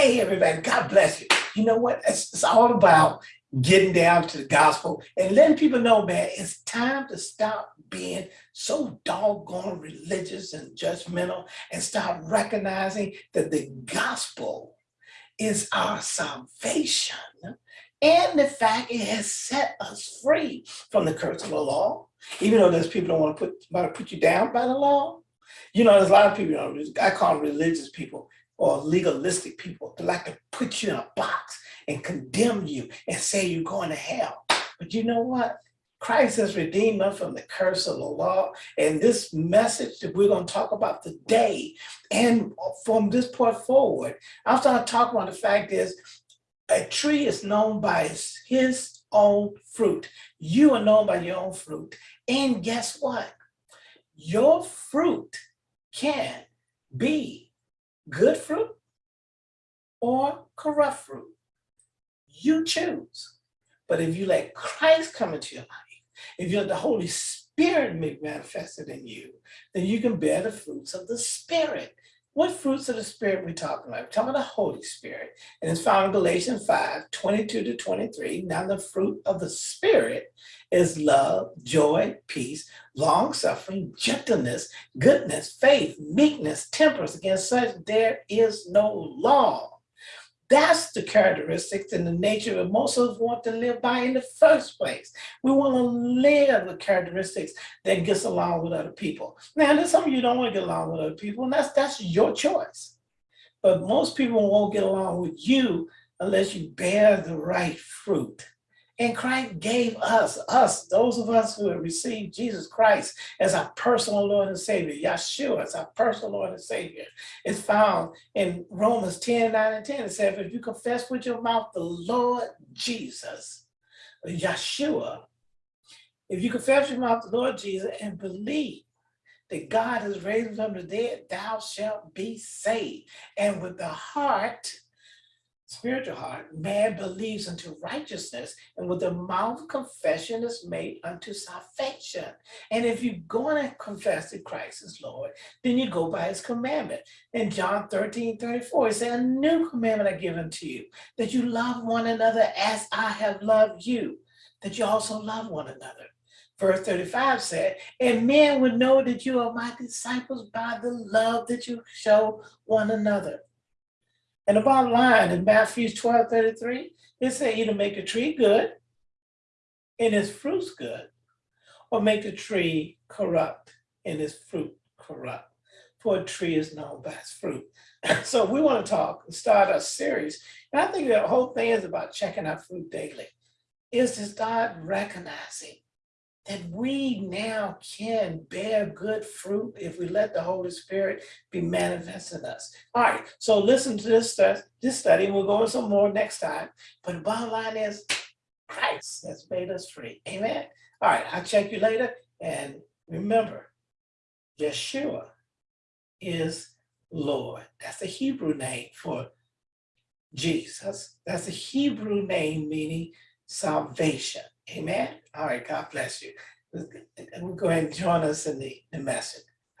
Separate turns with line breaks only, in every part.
Hey, everybody, God bless you. You know what? It's, it's all about getting down to the gospel and letting people know, man, it's time to stop being so doggone religious and judgmental and start recognizing that the gospel is our salvation and the fact it has set us free from the curse of the law. Even though there's people don't want to put, want to put you down by the law. You know, there's a lot of people, you know, I call them religious people or legalistic people that like to put you in a box and condemn you and say you're going to hell. But you know what? Christ has redeemed us from the curse of the law. And this message that we're going to talk about today and from this point forward, I'm going to talk about the fact is a tree is known by his own fruit. You are known by your own fruit. And guess what? Your fruit can be good fruit or corrupt fruit. You choose. But if you let Christ come into your life, if you let the Holy Spirit make manifested in you, then you can bear the fruits of the Spirit. What fruits of the Spirit we talking about? We're talking about the Holy Spirit. And it's found in Galatians 5, 22 to 23. Now the fruit of the Spirit is love, joy, peace, long-suffering, gentleness, goodness, faith, meekness, temperance. Against such there is no law. That's the characteristics and the nature that most of us want to live by in the first place. We want to live the characteristics that gets along with other people. Now, there's some of you don't want to get along with other people, and that's that's your choice. But most people won't get along with you unless you bear the right fruit. And Christ gave us, us, those of us who have received Jesus Christ as our personal Lord and Savior, Yeshua as our personal Lord and Savior. It's found in Romans 10, 9 and 10. It says, if you confess with your mouth the Lord Jesus, Yeshua, if you confess with your mouth the Lord Jesus and believe that God has raised him from the dead, thou shalt be saved. And with the heart, spiritual heart, man believes unto righteousness, and with the mouth confession is made unto salvation. And if you're going to confess that Christ is Lord, then you go by his commandment. In John 13, 34, it says, a new commandment I give unto you, that you love one another as I have loved you, that you also love one another. Verse 35 said, and men would know that you are my disciples by the love that you show one another. And the bottom line in Matthew 12, 33, it said either make a tree good and its fruits good, or make a tree corrupt and its fruit corrupt. For a tree is known by its fruit. so we want to talk and start a series. And I think the whole thing is about checking our fruit daily, is to start recognizing that we now can bear good fruit if we let the Holy Spirit be manifest in us. All right, so listen to this, this study, we'll go into some more next time. But the bottom line is Christ has made us free. Amen. All right, I'll check you later. And remember, Yeshua is Lord. That's the Hebrew name for Jesus. That's a Hebrew name meaning salvation. Amen. All right, God bless you. We'll go ahead and join us in the, the message.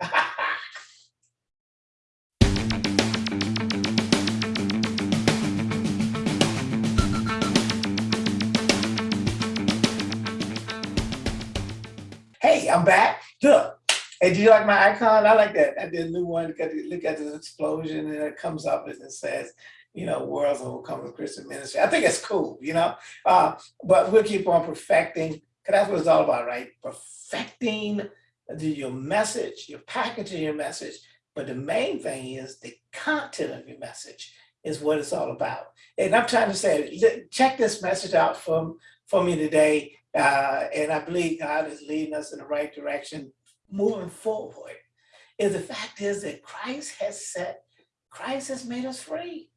hey, I'm back. Look, Hey, do you like my icon? I like that. I did a new one. Look at, the, this explosion and it comes up and it says, you know, worlds will come with Christian ministry. I think it's cool, you know, uh, but we'll keep on perfecting, because that's what it's all about, right? Perfecting the, your message, your packaging your message. But the main thing is the content of your message is what it's all about. And I'm trying to say, check this message out from, for me today. Uh, and I believe God is leading us in the right direction moving forward. Is the fact is that Christ has set, Christ has made us free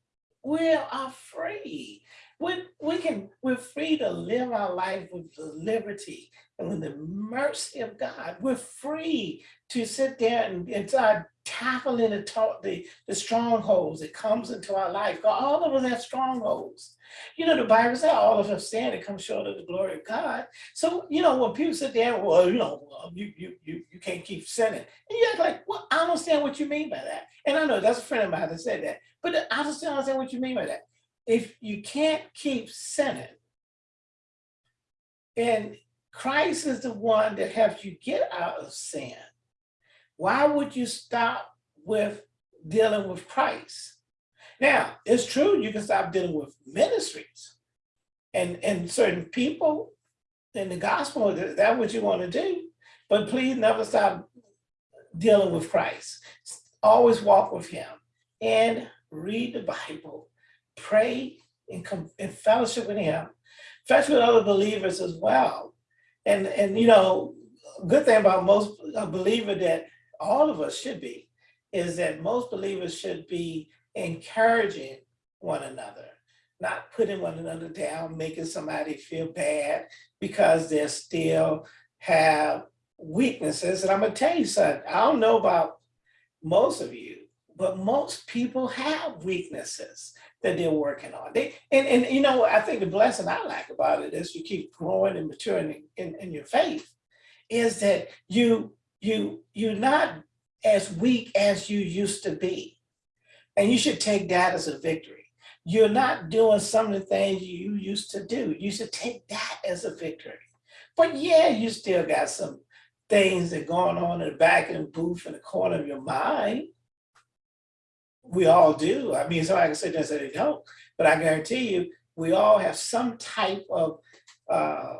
we are free. We, we can, we're free to live our life with the liberty and with the mercy of God. We're free to sit there and, and start tackling the, talk, the, the strongholds that comes into our life. All of us have strongholds. You know, the Bible says all of us stand and come short of the glory of God. So, you know, when people sit there, well, you know, you, you, you, you can't keep sinning. And you act like, well, I don't understand what you mean by that. And I know that's a friend of mine that said that, but I just don't understand what you mean by that if you can't keep sinning, and Christ is the one that helps you get out of sin, why would you stop with dealing with Christ? Now, it's true, you can stop dealing with ministries and, and certain people in the gospel, that- that's what you want to do. But please never stop dealing with Christ. Always walk with him and read the Bible pray and come in fellowship with him, fellowship with other believers as well. And, and you know, good thing about most a believer that all of us should be, is that most believers should be encouraging one another, not putting one another down, making somebody feel bad because they still have weaknesses. And I'm gonna tell you something, I don't know about most of you, but most people have weaknesses that they're working on. They and, and you know, I think the blessing I like about it is you keep growing and maturing in, in your faith, is that you you you're not as weak as you used to be. And you should take that as a victory. You're not doing some of the things you used to do. You should take that as a victory. But yeah, you still got some things that going on in the back of the booth in the corner of your mind we all do. I mean, somebody can sit there and say they don't, but I guarantee you, we all have some type of uh,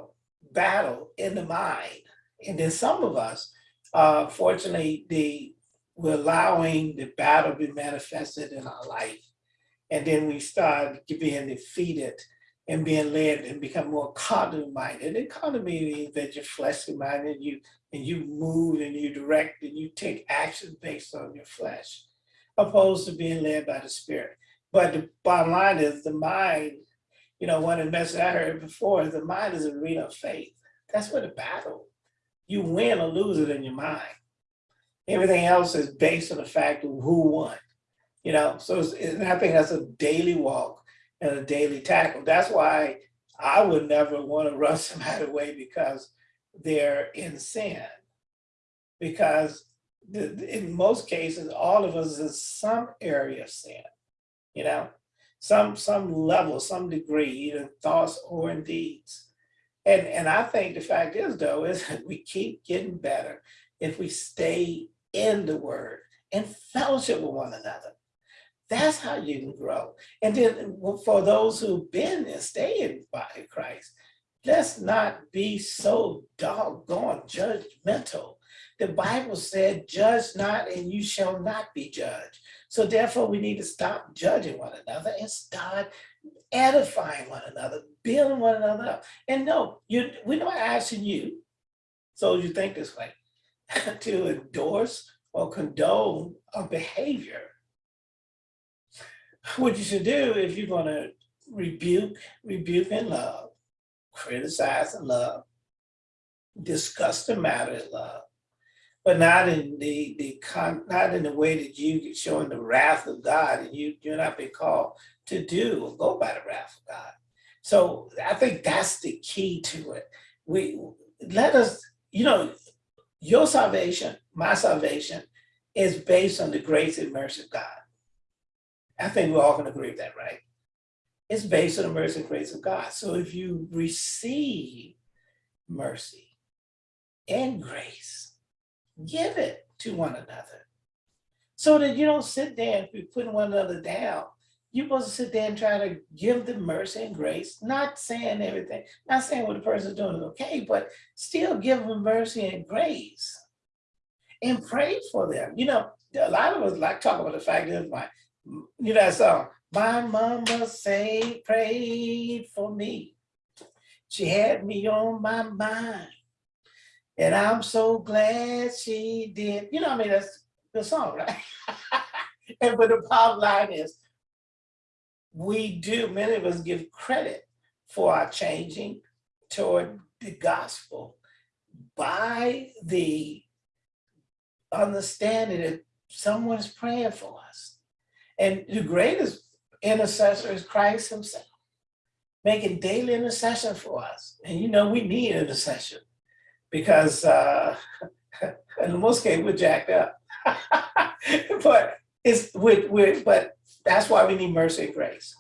battle in the mind. And then some of us, uh, fortunately, the we're allowing the battle to be manifested in our life. And then we start being defeated and being led and become more carnal minded. Carnal means that you're fleshly minded, and you and you move and you direct and you take action based on your flesh opposed to being led by the spirit. But the bottom line is the mind, you know, one of the messages I heard before the mind is a arena of faith. That's where the battle, you win or lose it in your mind. Everything else is based on the fact of who won, you know? So I think that's a daily walk and a daily tackle. That's why I would never want to run somebody away because they're in sin. Because in most cases, all of us is some area of sin, you know, some some level, some degree, either in thoughts or in deeds. And and I think the fact is though, is that we keep getting better if we stay in the word and fellowship with one another. That's how you can grow. And then for those who've been and stay in body Christ, let's not be so doggone judgmental the Bible said, judge not and you shall not be judged. So therefore we need to stop judging one another and start edifying one another, building one another up. And no, you, we're not asking you, so you think this way, to endorse or condone a behavior. What you should do if you're gonna rebuke, rebuke in love, criticize in love, discuss the matter in love, but not in the the con not in the way that you showing the wrath of God and you you're not being called to do or go by the wrath of God. So I think that's the key to it. We let us, you know, your salvation, my salvation is based on the grace and mercy of God. I think we're all gonna agree with that, right? It's based on the mercy and grace of God. So if you receive mercy and grace, give it to one another. So that you don't sit there and be putting one another down. You're supposed to sit there and try to give them mercy and grace, not saying everything, not saying what the person's doing is okay, but still give them mercy and grace. And pray for them. You know, a lot of us like talk about the fact that my, you know that song, my mama say, prayed for me. She had me on my mind. And I'm so glad she did. You know, I mean, that's the song, right? and but the bottom line is, we do, many of us give credit for our changing toward the gospel by the understanding that someone is praying for us. And the greatest intercessor is Christ himself, making daily intercession for us. And you know, we need intercession because uh, in most cases we're jacked up. but it's we we but that's why we need mercy and grace.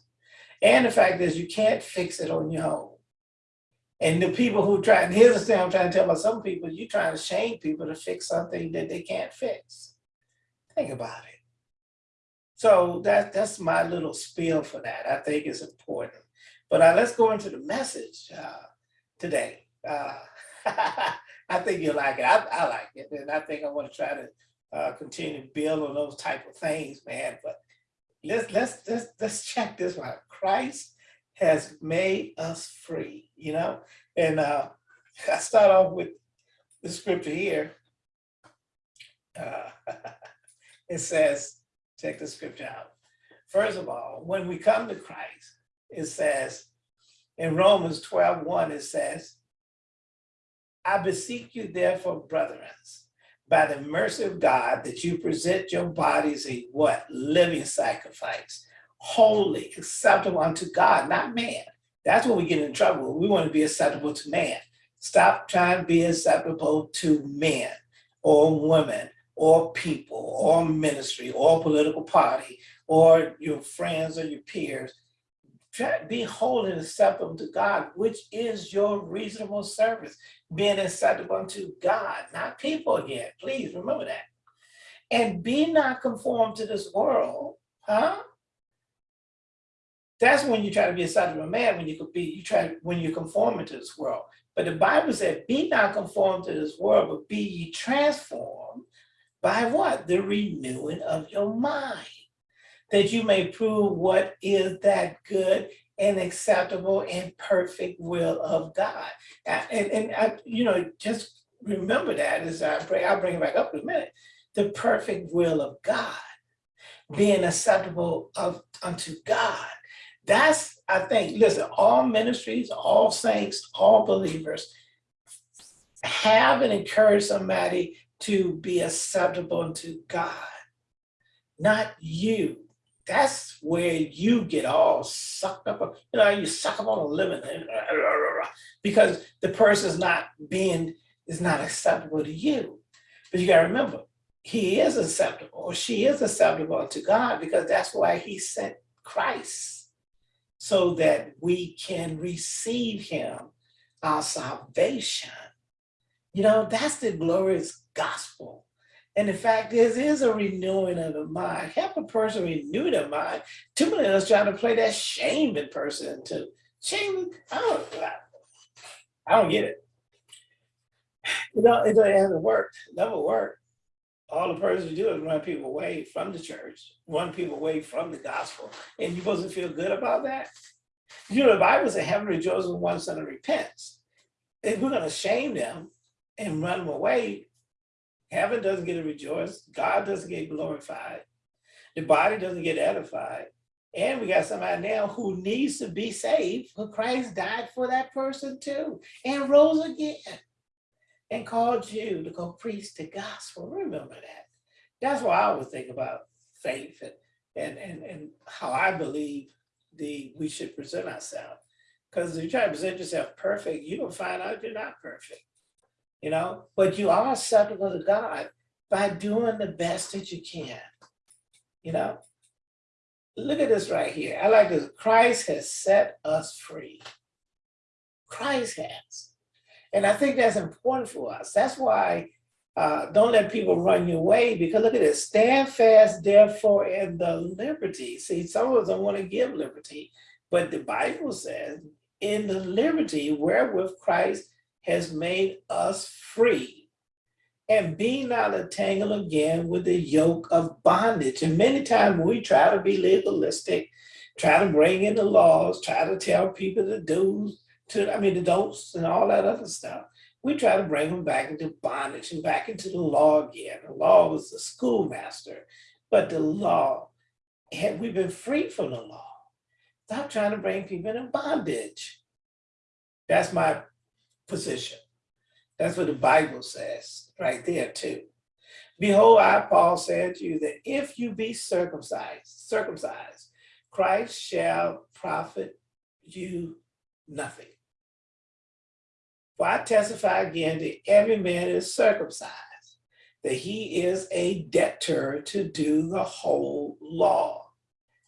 And the fact is you can't fix it on your own. And the people who try, and here's the thing I'm trying to tell about some people, you're trying to shame people to fix something that they can't fix. Think about it. So that, that's my little spiel for that. I think it's important. But uh, let's go into the message uh, today. Uh, I think you'll like it. I, I, like it. And I think I want to try to uh, continue to build on those type of things, man. But let's let's let's let's check this one. Christ has made us free, you know? And uh, I start off with the scripture here. Uh, it says, check the scripture out. First of all, when we come to Christ, it says in Romans 12, 1, it says, I beseech you therefore, brethren, by the mercy of God, that you present your bodies a what? Living sacrifice, holy, acceptable unto God, not man. That's when we get in trouble. We want to be acceptable to man. Stop trying to be acceptable to men or women or people or ministry or political party or your friends or your peers. Try be holy and acceptable to God, which is your reasonable service, being acceptable unto God, not people again. Please remember that. And be not conformed to this world, huh? That's when you try to be a son of a man, when you could be, you try, when you're conforming to this world. But the Bible said, be not conformed to this world, but be ye transformed by what? The renewing of your mind. That you may prove what is that good and acceptable and perfect will of God. And, and I, you know, just remember that as I pray, I'll bring it back up in a minute. The perfect will of God, being acceptable of unto God that's, I think, listen, all ministries, all saints, all believers have and encourage somebody to be acceptable unto God, not you. That's where you get all sucked up. You know, you suck up on a living because the person is not being, is not acceptable to you. But you gotta remember, he is acceptable or she is acceptable to God because that's why he sent Christ so that we can receive him, our salvation. You know, that's the glorious gospel. And the fact is, is a renewing of the mind. Help a person renew their mind. Too many of us trying to play that shaming person to shame. I don't, I don't get it. You know, it hasn't worked, never worked all the person do is run people away from the church, run people away from the gospel. And you supposed to feel good about that? You know, the Bible says heaven rejoices when one son repents. If we're going to shame them and run them away, heaven doesn't get to rejoice. God doesn't get glorified. The body doesn't get edified. And we got somebody now who needs to be saved, but Christ died for that person too and rose again and called you to go preach the gospel. Remember that. That's what I always think about faith and, and, and, and how I believe the we should present ourselves. Because if you try to present yourself perfect, you will find out you're not perfect. You know, but you are acceptable to God by doing the best that you can. You know, look at this right here. I like this. Christ has set us free. Christ has. And I think that's important for us. That's why uh, don't let people run your way because look at this, stand fast therefore in the liberty. See, some of us don't want to give liberty, but the Bible says in the liberty wherewith Christ has made us free and be not entangled again with the yoke of bondage. And many times we try to be legalistic, try to bring in the laws, try to tell people to do to, I mean, the don'ts and all that other stuff. We try to bring them back into bondage and back into the law again. The law was the schoolmaster, but the law, had we been free from the law, Stop trying to bring people in bondage. That's my position. That's what the Bible says right there too. Behold, I, Paul, said to you that if you be circumcised, circumcised, Christ shall profit you nothing. For I testify again that every man is circumcised, that he is a debtor to do the whole law.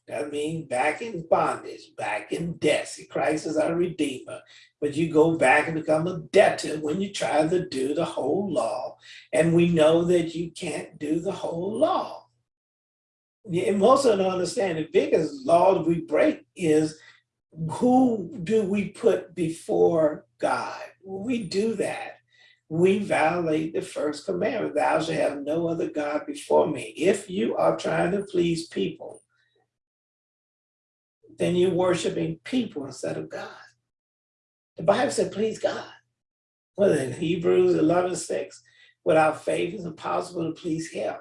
That means back in bondage, back in debt. See, Christ is our redeemer. But you go back and become a debtor when you try to do the whole law. And we know that you can't do the whole law. And most of them understand the biggest law we break is who do we put before God? We do that, we violate the first commandment, thou shalt have no other God before me. If you are trying to please people, then you're worshiping people instead of God. The Bible said, please God. Well, in Hebrews 11, 6, without faith it's impossible to please him.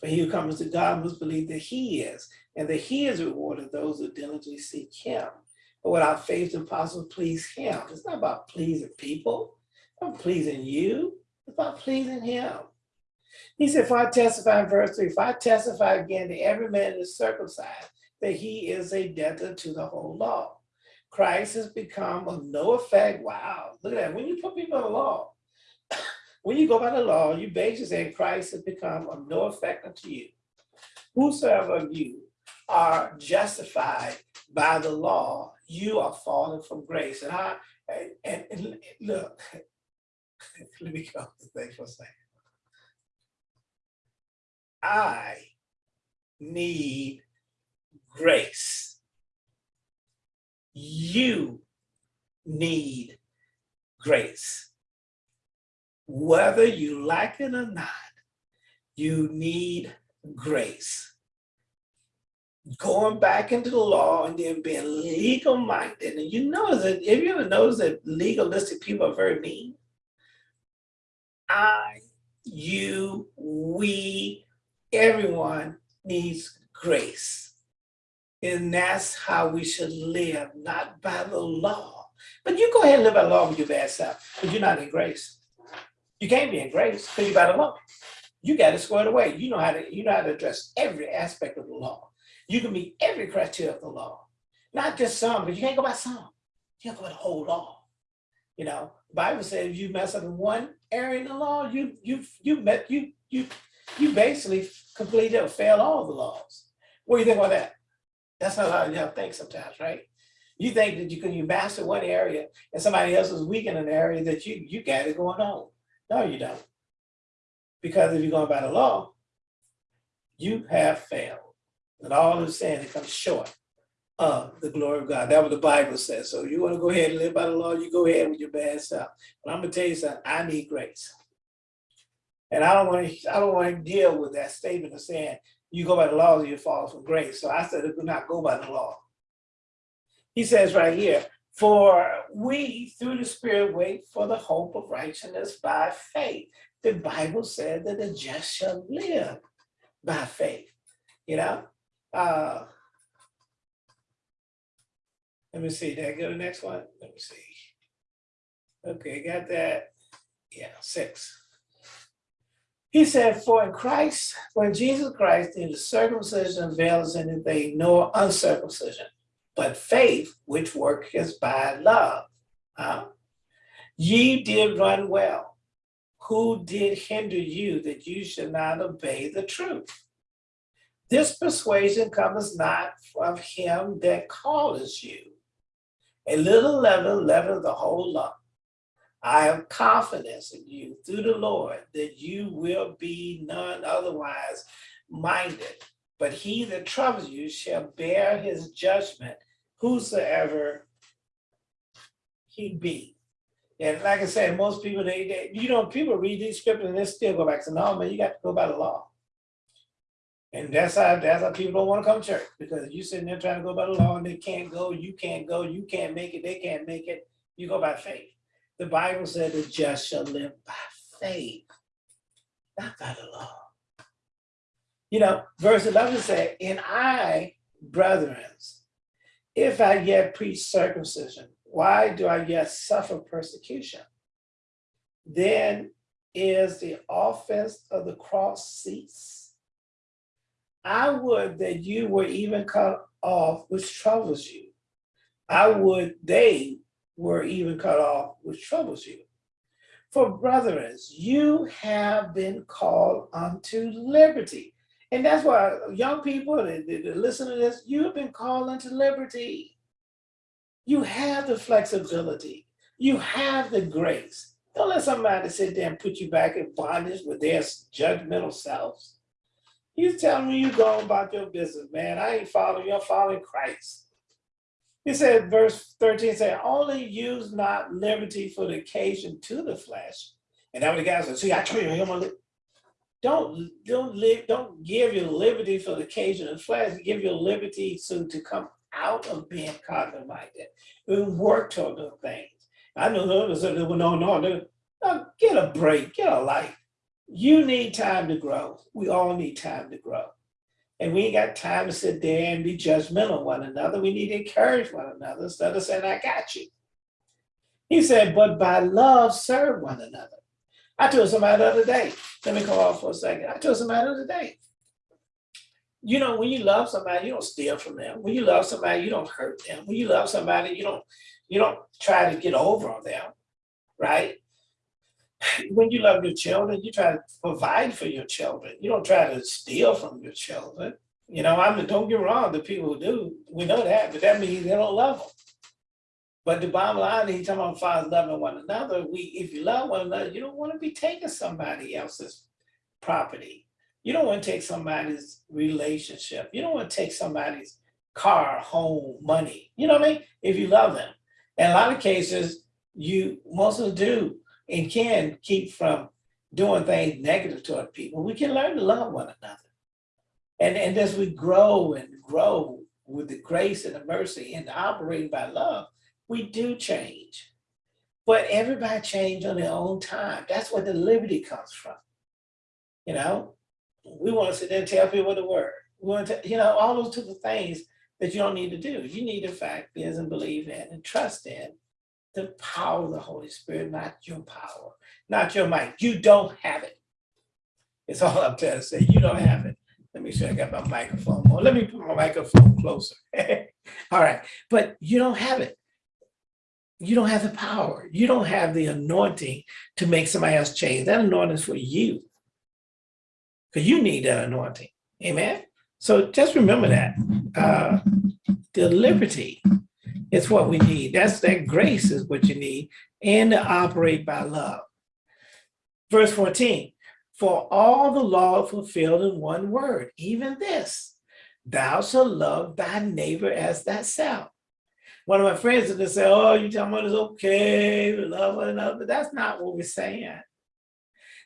For he who comes to God must believe that he is, and that he is rewarded those who diligently seek him. But without faith it's impossible to please him. It's not about pleasing people, it's not pleasing you, it's about pleasing him. He said, if I testify in verse 3, if I testify again that every man is circumcised, that he is a debtor to the whole law. Christ has become of no effect. Wow, look at that. When you put people in the law, when you go by the law, you basically say Christ has become of no effect unto you. Whosoever of you are justified by the law, you are fallen from grace. And I and, and, look, let me go to the thing for a second. I need grace. You need grace. Whether you like it or not, you need grace. Going back into the law and then being legal minded. And you notice that, if you ever notice that legalistic people are very mean? I, you, we, everyone needs grace. And that's how we should live, not by the law. But you go ahead and live by the law with your bad self, but you're not in grace. You can't be in grace because you're by the law. You got to square it away. You know how to you know how to address every aspect of the law. You can meet every criteria of the law, not just some, but you can't go by some. You can't go by the whole law. You know, the Bible says if you mess up in one area in the law, you you you met you you you basically completed or failed all the laws. What do you think about that? That's not how you have think sometimes, right? You think that you can you master one area and somebody else is weak in an area that you you got it going on. No, you don't. Because if you're going by the law, you have failed. And all of sin it comes short of the glory of God. That's what the Bible says. So you want to go ahead and live by the law, you go ahead with your bad self. But I'm gonna tell you something, I need grace. And I don't want to I don't want to deal with that statement of saying you go by the laws, you fall from grace. So I said, do not go by the law. He says right here, for we through the spirit wait for the hope of righteousness by faith. The Bible said that the just shall live by faith, you know? Uh, let me see, did I go to the next one? Let me see. Okay, got that. Yeah, six. He said, for in Christ, when Jesus Christ neither circumcision avails anything nor uncircumcision, but faith which worketh by love. Huh? Ye did run well. Who did hinder you that you should not obey the truth? This persuasion comes not from him that calls you. A little leaven leaven the whole lump. I have confidence in you through the Lord that you will be none otherwise minded. But he that troubles you shall bear his judgment, whosoever he be. And like I said, most people, they, they you know, people read these scriptures and they still go back to, no, man, you got to go by the law. And that's how that's how people don't want to come to church because you sitting there trying to go by the law and they can't go, you can't go, you can't make it, they can't make it. You go by faith. The Bible said the just shall live by faith, not by the law. You know, verse 11 said, and I, brethren, if I yet preach circumcision, why do I yet suffer persecution? Then is the offense of the cross cease? I would that you were even cut off which troubles you. I would they were even cut off which troubles you. For brethren, you have been called unto liberty. And that's why young people that, that listen to this, you've been called unto liberty. You have the flexibility. You have the grace. Don't let somebody sit there and put you back in bondage with their judgmental selves. You tell me you go about your business, man. I ain't following you, I'm following Christ. He said, verse 13 said, only use not liberty for the occasion to the flesh. And that was the guy said, see, I told you, I'm don't, don't live, don't give your liberty for the occasion of the flesh, give your liberty so to come out of being cognitive minded and work toward those things. I know others that no, no, no, no, get a break, get a life. You need time to grow. We all need time to grow. And we ain't got time to sit there and be judgmental of one another. We need to encourage one another instead of saying, I got you. He said, but by love, serve one another. I told somebody the other day, let me come off for a second. I told somebody the other day, you know, when you love somebody, you don't steal from them. When you love somebody, you don't hurt them. When you love somebody, you don't, you don't try to get over on them, right? When you love your children, you try to provide for your children. You don't try to steal from your children. You know, I mean, don't get wrong, the people who do, we know that, but that means they don't love them. But the bottom line, he's talking about fathers loving one another. We, if you love one another, you don't want to be taking somebody else's property. You don't want to take somebody's relationship. You don't want to take somebody's car, home, money. You know what I mean? If you love them. In a lot of cases, you most of do and can keep from doing things negative toward people. We can learn to love one another. And, and as we grow and grow with the grace and the mercy and operating by love, we do change. But everybody change on their own time. That's where the liberty comes from. You know, we want to sit there and tell people the word. We want to, you know, all those type of things that you don't need to do. You need, to fact, is and believe in and trust in the power of the Holy Spirit, not your power, not your might. You don't have it. It's all I'm trying to say. You don't have it. Let me show I got my microphone more. Let me put my microphone closer. all right, but you don't have it. You don't have the power. You don't have the anointing to make somebody else change. That anointing is for you. Because you need that anointing. Amen. So just remember that. Uh, the liberty is what we need. That's that grace is what you need and to operate by love. Verse 14, for all the law fulfilled in one word, even this, thou shalt love thy neighbor as thyself. One of my friends would say, oh, you talking about it's okay to love one another, but that's not what we're saying.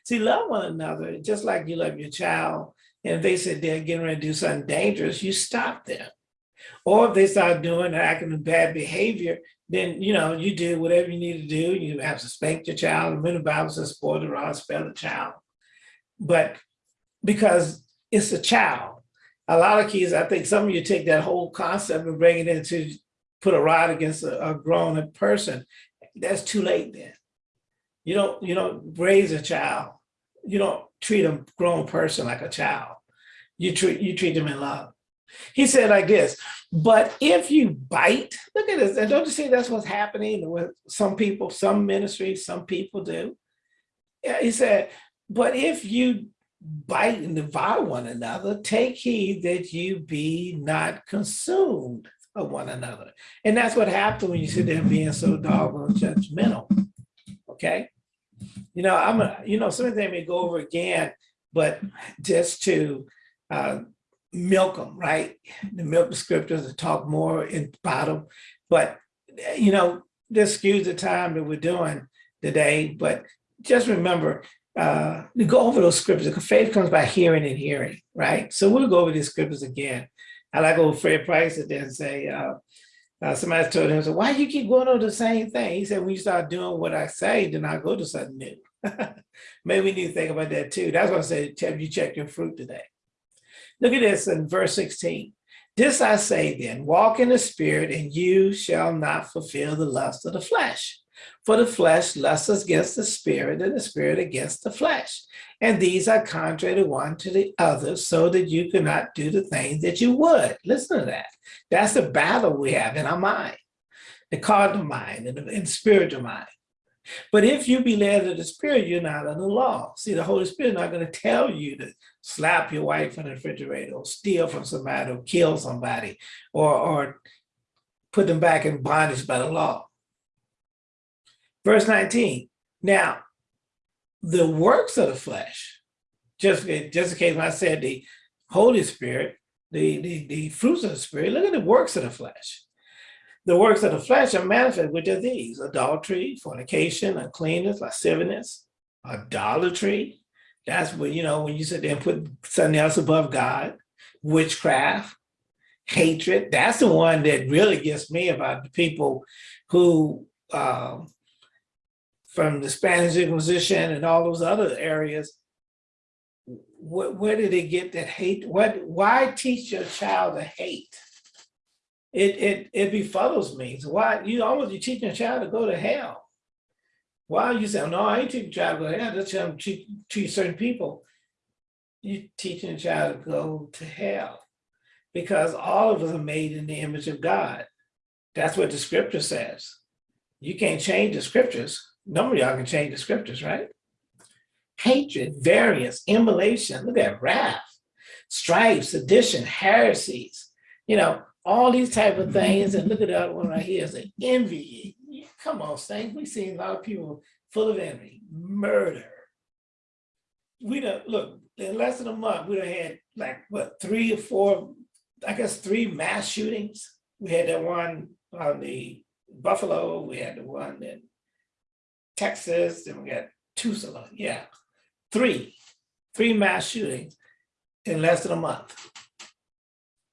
See, love one another, just like you love your child, and if they said they're getting ready to do something dangerous, you stop them. Or if they start doing acting in bad behavior, then you know you do whatever you need to do. You have to spank your child. The Bible says spoil the rod, spell the child. But because it's a child, a lot of kids, I think some of you take that whole concept and bring it into put a rod against a, a grown person. That's too late then. You don't you don't raise a child. You don't treat a grown person like a child. You treat you treat them in love. He said like this, but if you bite, look at this, and don't you see that's what's happening with some people, some ministries, some people do. Yeah, he said, but if you bite and devour one another, take heed that you be not consumed of one another. And that's what happens when you sit there being so doggone judgmental. Okay. You know, I'm a, you know, some of them may go over again, but just to uh, milk them, right? The milk the scriptures and talk more in bottom. But, you know, this skews the time that we're doing today, but just remember uh, to go over those scriptures faith comes by hearing and hearing, right? So we'll go over these scriptures again. I like old Fred Price and then say, uh, uh, somebody told him, so why do you keep going over the same thing? He said, when you start doing what I say, then I go to something new. Maybe we need to think about that too. That's why I said, have you checked your fruit today? Look at this in verse 16. This I say then, walk in the spirit and you shall not fulfill the lust of the flesh. For the flesh lusts against the spirit and the spirit against the flesh. And these are contrary to one to the other so that you cannot do the things that you would. Listen to that. That's the battle we have in our mind, the carnal mind and the spiritual mind. But if you be led of the spirit, you're not under the law. See, the Holy Spirit not going to tell you to slap your wife in the refrigerator or steal from somebody or kill somebody or, or put them back in bondage by the law. Verse 19, now the works of the flesh, just, just in case when I said the Holy Spirit, the, the, the fruits of the Spirit, look at the works of the flesh. The works of the flesh are manifest, which are these, adultery, fornication, uncleanness, lasciviousness, idolatry. That's when, you know, when you sit there and put something else above God, witchcraft, hatred. That's the one that really gets me about the people who um, from the Spanish Inquisition and all those other areas, where, where did they get that hate? What, why teach your child to hate? It, it, it befuddles me. So why, you almost, you teaching a child to go to hell. Why you say, no, I ain't teaching a child to go to hell, that's how treat, treat certain people. You teaching a child to go to hell because all of us are made in the image of God. That's what the scripture says. You can't change the scriptures. None of y'all can change the scriptures, right? Hatred, variance, emulation, look at wrath, strife, sedition, heresies, you know, all these type of things. And look at the other one right here. is an envy. Come on, saints. We've seen a lot of people full of envy, murder. We don't look in less than a month, we done had like what three or four, I guess three mass shootings. We had that one on the Buffalo, we had the one in Texas, then we got Tulsa, yeah, three, three mass shootings in less than a month.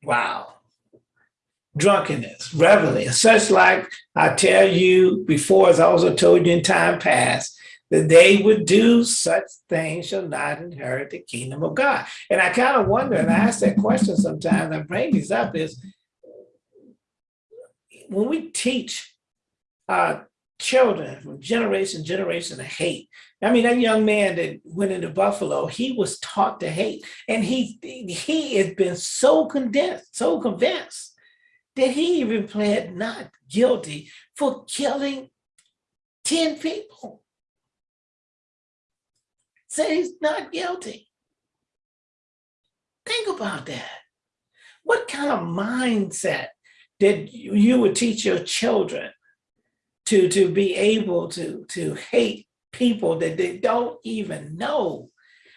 Wow. Drunkenness, reveling, such like I tell you before, as I also told you in time past, that they would do such things shall not inherit the kingdom of God. And I kind of wonder, and I ask that question sometimes, I bring these up is, when we teach uh, children from generation to generation to hate. I mean, that young man that went into Buffalo, he was taught to hate. And he, he has been so condensed, so convinced that he even pled not guilty for killing 10 people. Say he's not guilty. Think about that. What kind of mindset did you would teach your children to, to be able to, to hate people that they don't even know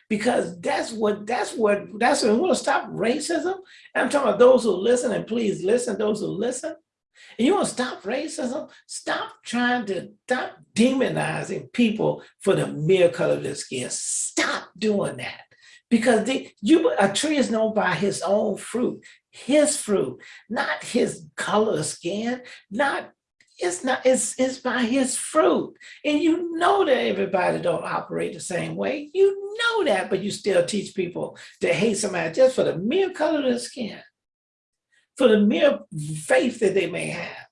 because that's what that's what that's what to stop racism. And I'm talking about those who listen and please listen, those who listen. And you want to stop racism? Stop trying to stop demonizing people for the mere color of their skin. Stop doing that. Because they, you a tree is known by his own fruit, his fruit, not his color of skin, not it's not, it's, it's by his fruit. And you know that everybody don't operate the same way. You know that, but you still teach people to hate somebody just for the mere color of their skin, for the mere faith that they may have.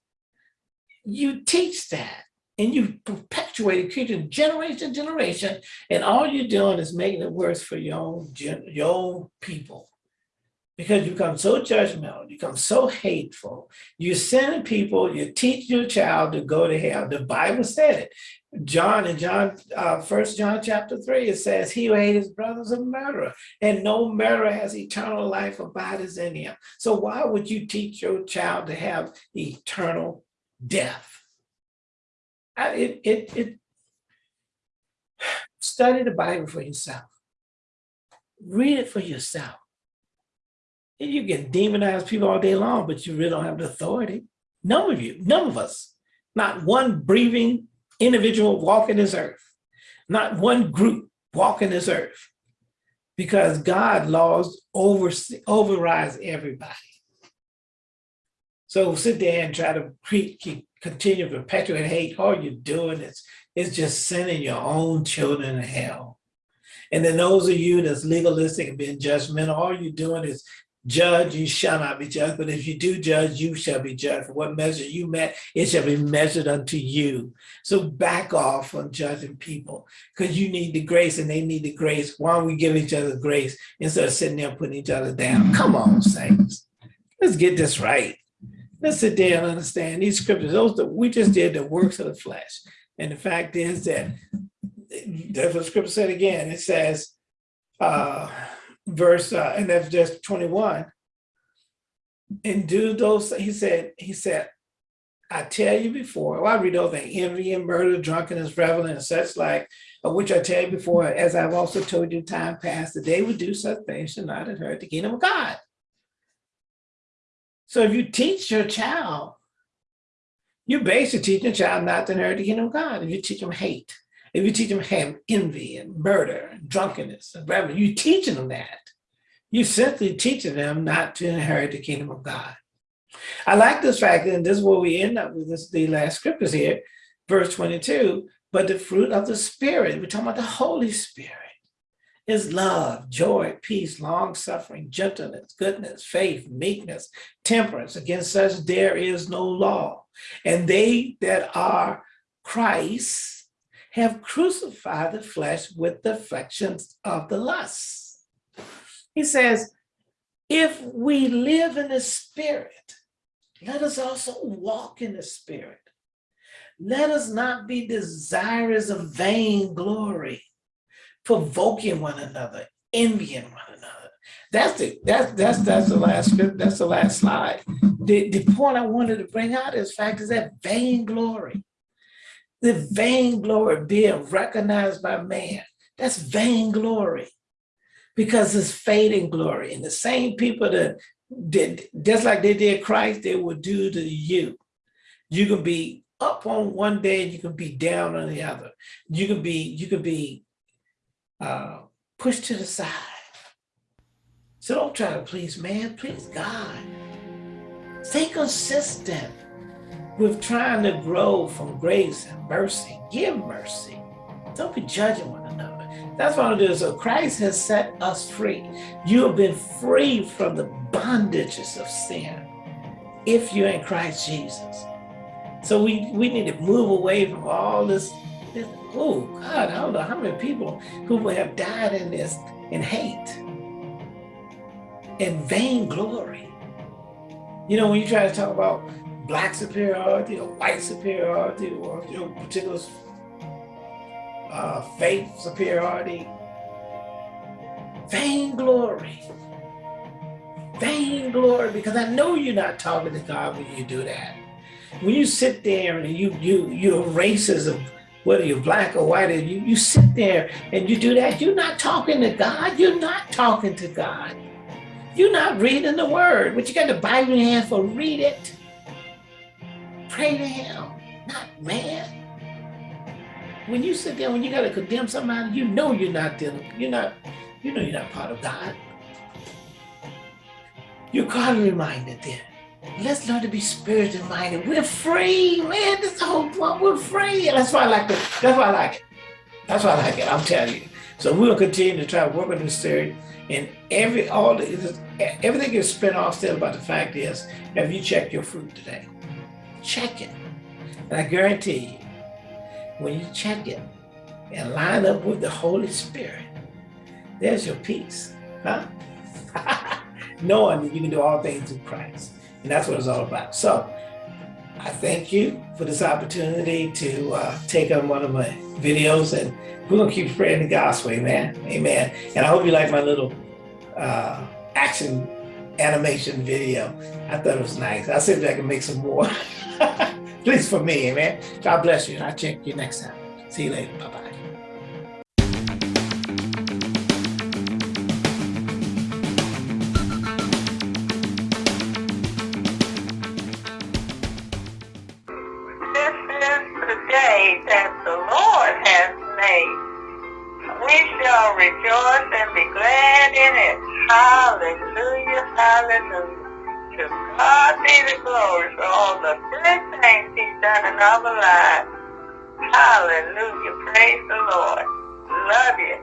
You teach that and you perpetuate it, creating generation to generation, and all you're doing is making it worse for your own, your own people because you become so judgmental, you become so hateful. You're sending people, you teach your child to go to hell. The Bible said it. John in John, uh, First John chapter three, it says, he who hates his brother is a murderer, and no murderer has eternal life abides in him. So why would you teach your child to have eternal death? I, it, it, it, study the Bible for yourself. Read it for yourself. You can demonize people all day long, but you really don't have the authority. None of you, none of us, not one breathing individual walking this earth, not one group walking this earth, because God laws over, overrides everybody. So sit there and try to keep, continue to perpetuate hate. All you're doing is, is just sending your own children to hell. And then those of you that's legalistic and being judgmental, all you're doing is judge, you shall not be judged. But if you do judge, you shall be judged. For what measure you met, it shall be measured unto you. So back off on judging people because you need the grace and they need the grace. Why don't we give each other grace instead of sitting there putting each other down? Come on, saints. Let's get this right. Let's sit there and understand these scriptures. Those that we just did the works of the flesh. And the fact is that that's what scripture said again. It says, uh, verse, uh, and that's just 21. And do those, he said, he said, I tell you before, well, I read over envy and murder, drunkenness, reveling, and such like, of which I tell you before, as I've also told you time past, that they would do such things should not inherit the kingdom of God. So if you teach your child, you're basically teaching a child not to inherit the kingdom of God. If you teach them hate, if you teach them have envy and murder and drunkenness and revelry, you're teaching them that. You're simply teaching them not to inherit the kingdom of God. I like this fact, and this is where we end up with this, the last scriptures here, verse 22, but the fruit of the spirit, we're talking about the Holy Spirit, is love, joy, peace, long suffering, gentleness, goodness, faith, meekness, temperance. Against such there is no law. And they that are Christ have crucified the flesh with the affections of the lusts. He says, if we live in the spirit, let us also walk in the spirit. Let us not be desirous of vain glory, provoking one another, envying one another. That's the that's that's that's the last. That's the last slide. The the point I wanted to bring out is fact is that vainglory the vainglory being recognized by man. That's vainglory because it's fading glory. And the same people that did, just like they did Christ, they will do to you. You can be up on one day, and you can be down on the other. You can be, you can be uh, pushed to the side. So don't try to please man, please God. Stay consistent with trying to grow from grace and mercy. Give mercy. Don't be judging one another. That's what it is. So Christ has set us free. You have been free from the bondages of sin if you're in Christ Jesus. So we, we need to move away from all this, this oh God, I don't know how many people who have died in this in hate in vain glory. You know, when you try to talk about black superiority or white superiority or you know, particular uh, faith superiority. Vainglory. Vainglory, because I know you're not talking to God when you do that. When you sit there and you you you're racism, whether you're black or white, and you, you sit there and you do that, you're not talking to God. You're not talking to God. You're not reading the word, but you got the Bible in your hand for read it. Pray to him, not man. When you sit there, when you got to condemn somebody, you know you're not dealing, you're not, you know you're not part of God. You're God reminded then. Let's learn to be spiritual minded. We're free, man. This the whole point. We're free. That's why I like it. That's why I like it. That's why I like it. I'm telling you. So we'll continue to try to work on this theory. And every all the, everything is spin off still about the fact is, have you checked your fruit today? Check it. And I guarantee you, when you check it and line up with the Holy Spirit, there's your peace, huh? Knowing that you can do all things through Christ. And that's what it's all about. So I thank you for this opportunity to uh, take on one of my videos and we're gonna keep spreading the gospel, amen, amen. And I hope you like my little uh, action animation video. I thought it was nice. I'll see if I can make some more. Please for me, amen. God bless you. I'll check you next time. See you later. Bye-bye.
rejoice and be glad in it. Hallelujah, hallelujah. To God be the glory Hallelujah. Praise the Lord. Love you.